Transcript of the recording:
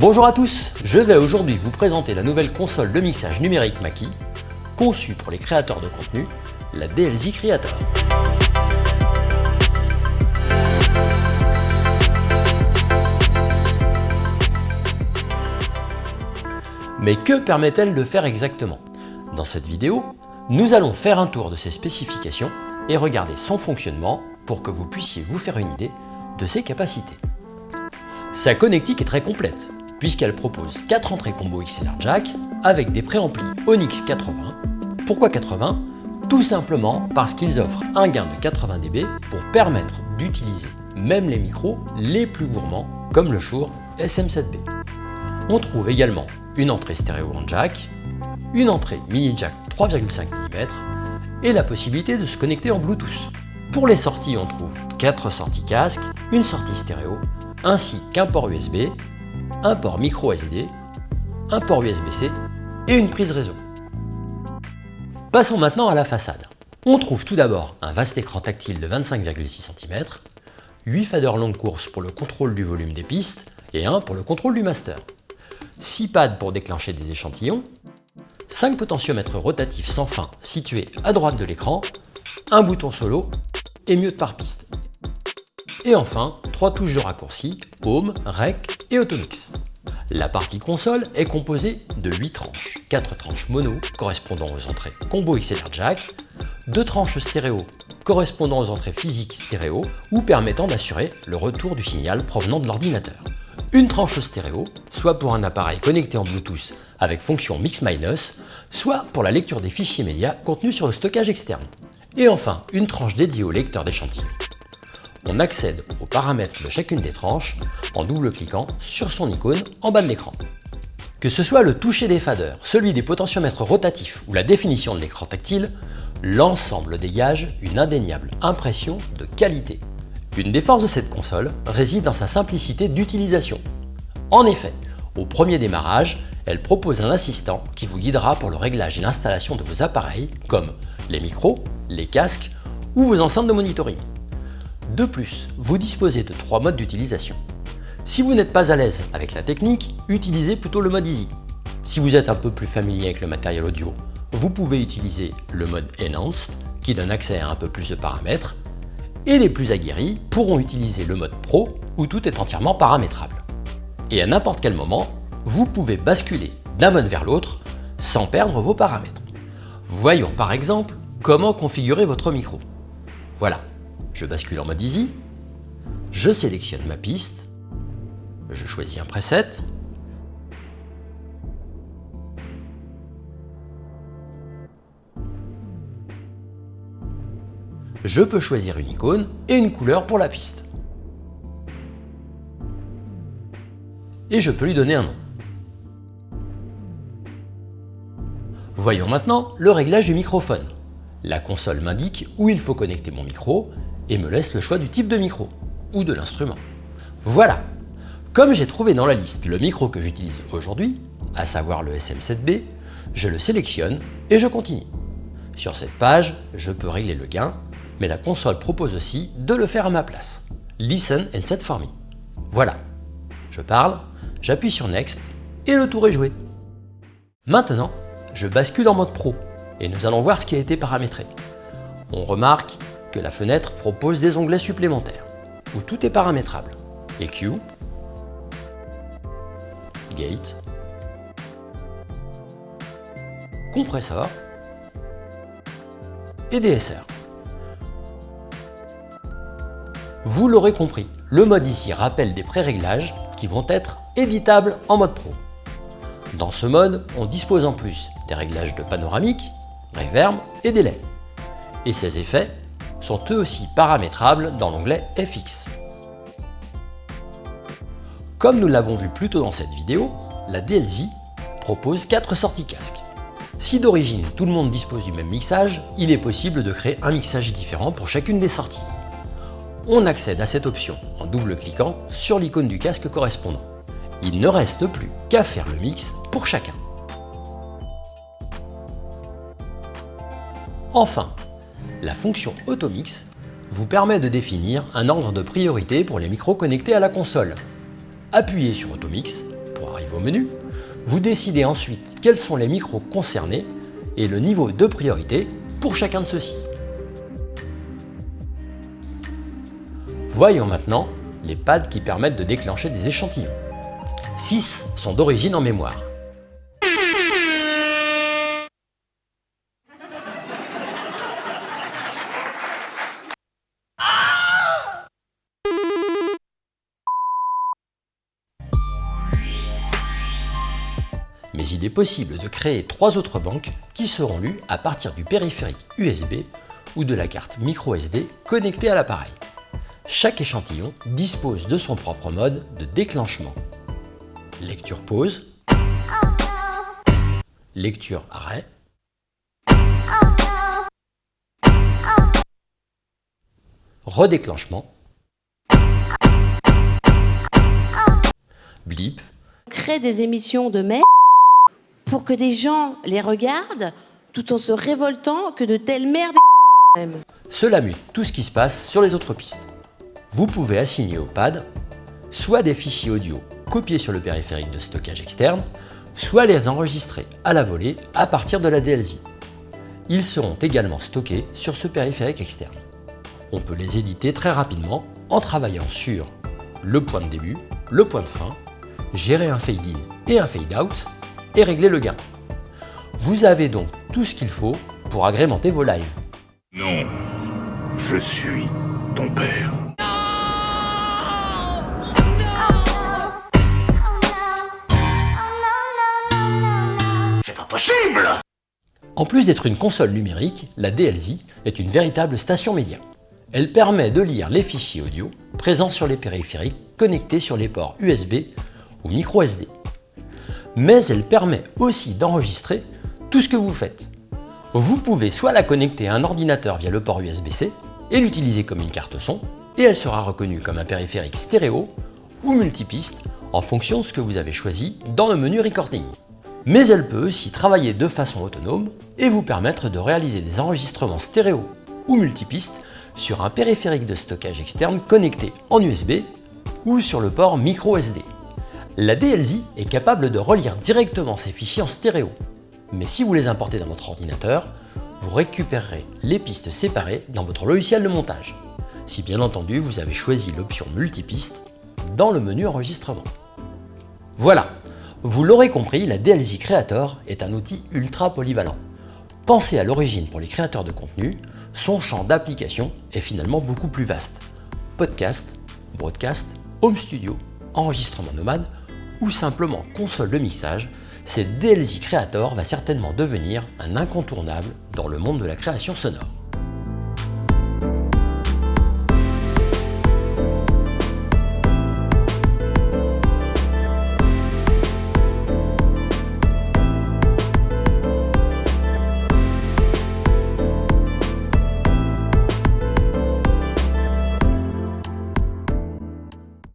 Bonjour à tous, je vais aujourd'hui vous présenter la nouvelle console de mixage numérique Mackie, conçue pour les créateurs de contenu, la DLZ Creator. Mais que permet-elle de faire exactement? Dans cette vidéo, nous allons faire un tour de ses spécifications et regarder son fonctionnement pour que vous puissiez vous faire une idée de ses capacités. Sa connectique est très complète, puisqu'elle propose 4 entrées combo XLR jack avec des préamplis Onyx 80. Pourquoi 80 Tout simplement parce qu'ils offrent un gain de 80 dB pour permettre d'utiliser même les micros les plus gourmands comme le Shure SM7B. On trouve également une entrée stéréo en jack, une entrée mini jack 3,5 mm et la possibilité de se connecter en Bluetooth. Pour les sorties, on trouve 4 sorties casque, une sortie stéréo, ainsi qu'un port USB, un port micro SD, un port USB-C et une prise réseau. Passons maintenant à la façade. On trouve tout d'abord un vaste écran tactile de 25,6 cm, 8 faders longue course pour le contrôle du volume des pistes et un pour le contrôle du master. 6 pads pour déclencher des échantillons, 5 potentiomètres rotatifs sans fin situés à droite de l'écran, un bouton solo et mute par piste. Et enfin, 3 touches de raccourci, Home, Rec et Automix. La partie console est composée de 8 tranches, 4 tranches mono correspondant aux entrées combo XLR jack, 2 tranches stéréo correspondant aux entrées physiques stéréo ou permettant d'assurer le retour du signal provenant de l'ordinateur. Une tranche stéréo, soit pour un appareil connecté en Bluetooth avec fonction mix-minus, soit pour la lecture des fichiers médias contenus sur le stockage externe. Et enfin, une tranche dédiée au lecteur d'échantillons. On accède aux paramètres de chacune des tranches en double-cliquant sur son icône en bas de l'écran. Que ce soit le toucher des faders, celui des potentiomètres rotatifs ou la définition de l'écran tactile, l'ensemble dégage une indéniable impression de qualité. Une des forces de cette console réside dans sa simplicité d'utilisation. En effet, au premier démarrage, elle propose un assistant qui vous guidera pour le réglage et l'installation de vos appareils comme les micros, les casques ou vos enceintes de monitoring. De plus, vous disposez de trois modes d'utilisation. Si vous n'êtes pas à l'aise avec la technique, utilisez plutôt le mode Easy. Si vous êtes un peu plus familier avec le matériel audio, vous pouvez utiliser le mode Enhanced qui donne accès à un peu plus de paramètres et les plus aguerris pourront utiliser le mode Pro où tout est entièrement paramétrable. Et à n'importe quel moment, vous pouvez basculer d'un mode vers l'autre sans perdre vos paramètres. Voyons par exemple comment configurer votre micro. Voilà, je bascule en mode Easy, je sélectionne ma piste, je choisis un preset, je peux choisir une icône et une couleur pour la piste. Et je peux lui donner un nom. Voyons maintenant le réglage du microphone. La console m'indique où il faut connecter mon micro et me laisse le choix du type de micro ou de l'instrument. Voilà Comme j'ai trouvé dans la liste le micro que j'utilise aujourd'hui, à savoir le SM7B, je le sélectionne et je continue. Sur cette page, je peux régler le gain, mais la console propose aussi de le faire à ma place. Listen and set for me. Voilà. Je parle, j'appuie sur Next et le tour est joué. Maintenant, je bascule en mode Pro et nous allons voir ce qui a été paramétré. On remarque que la fenêtre propose des onglets supplémentaires, où tout est paramétrable. EQ, Gate, Compressor et DSR. Vous l'aurez compris, le mode ici rappelle des pré-réglages qui vont être éditables en mode pro. Dans ce mode, on dispose en plus des réglages de panoramique, reverb et délai. Et ces effets sont eux aussi paramétrables dans l'onglet FX. Comme nous l'avons vu plus tôt dans cette vidéo, la DLZ propose 4 sorties casque. Si d'origine tout le monde dispose du même mixage, il est possible de créer un mixage différent pour chacune des sorties. On accède à cette option en double-cliquant sur l'icône du casque correspondant. Il ne reste plus qu'à faire le mix pour chacun. Enfin, la fonction Automix vous permet de définir un ordre de priorité pour les micros connectés à la console. Appuyez sur Automix pour arriver au menu, vous décidez ensuite quels sont les micros concernés et le niveau de priorité pour chacun de ceux-ci. Voyons maintenant les pads qui permettent de déclencher des échantillons. 6 sont d'origine en mémoire. Mais il est possible de créer trois autres banques qui seront lues à partir du périphérique USB ou de la carte microSD connectée à l'appareil. Chaque échantillon dispose de son propre mode de déclenchement. Lecture pause, lecture arrêt, redéclenchement, blip, crée des émissions de merde pour que des gens les regardent tout en se révoltant que de telles merdes Cela mute tout ce qui se passe sur les autres pistes. Vous pouvez assigner au pad soit des fichiers audio copiés sur le périphérique de stockage externe, soit les enregistrer à la volée à partir de la DLZ. Ils seront également stockés sur ce périphérique externe. On peut les éditer très rapidement en travaillant sur le point de début, le point de fin, gérer un fade-in et un fade-out, et régler le gain. Vous avez donc tout ce qu'il faut pour agrémenter vos lives. Non, je suis ton père. C'est pas possible En plus d'être une console numérique, la DLZ est une véritable station média. Elle permet de lire les fichiers audio présents sur les périphériques connectés sur les ports USB ou micro SD mais elle permet aussi d'enregistrer tout ce que vous faites. Vous pouvez soit la connecter à un ordinateur via le port USB-C et l'utiliser comme une carte son, et elle sera reconnue comme un périphérique stéréo ou multipiste en fonction de ce que vous avez choisi dans le menu Recording. Mais elle peut aussi travailler de façon autonome et vous permettre de réaliser des enregistrements stéréo ou multipiste sur un périphérique de stockage externe connecté en USB ou sur le port micro SD. La DLZ est capable de relire directement ces fichiers en stéréo, mais si vous les importez dans votre ordinateur, vous récupérerez les pistes séparées dans votre logiciel de montage, si bien entendu vous avez choisi l'option multipiste dans le menu enregistrement. Voilà, vous l'aurez compris, la DLZ Creator est un outil ultra polyvalent. Pensé à l'origine pour les créateurs de contenu, son champ d'application est finalement beaucoup plus vaste. Podcast, broadcast, home studio, enregistrement nomade ou simplement console de mixage, cette DLZ Creator va certainement devenir un incontournable dans le monde de la création sonore.